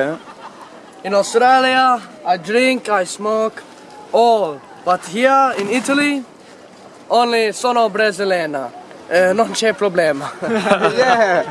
In Australia, I drink, I smoke, all. But here in Italy, only sono brasiliana. Eh, non c'è problema. Yeah.